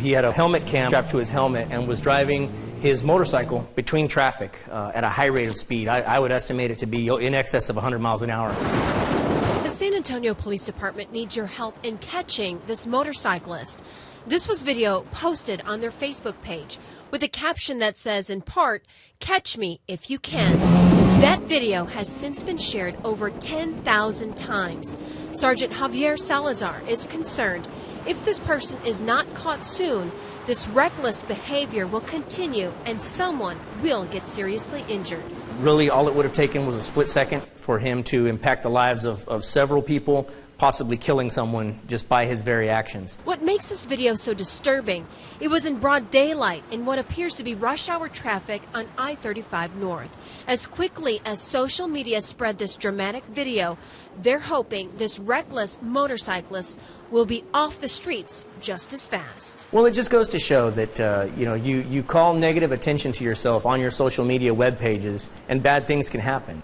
He had a helmet cam strapped to his helmet and was driving his motorcycle between traffic uh, at a high rate of speed. I, I would estimate it to be in excess of 100 miles an hour. The San Antonio Police Department needs your help in catching this motorcyclist. This was video posted on their Facebook page with a caption that says, in part, Catch me if you can. That video has since been shared over 10,000 times. Sergeant Javier Salazar is concerned if this person is not caught soon, this reckless behavior will continue and someone will get seriously injured. Really, all it would have taken was a split second for him to impact the lives of, of several people, possibly killing someone just by his very actions. What makes this video so disturbing? It was in broad daylight in what appears to be rush hour traffic on I 35 North. As quickly as social media spread this dramatic video, they're hoping this reckless motorcyclist will be off the streets just as fast. Well, it just goes to show that uh, you know you, you call negative attention to yourself on your social media web pages, and bad things can happen.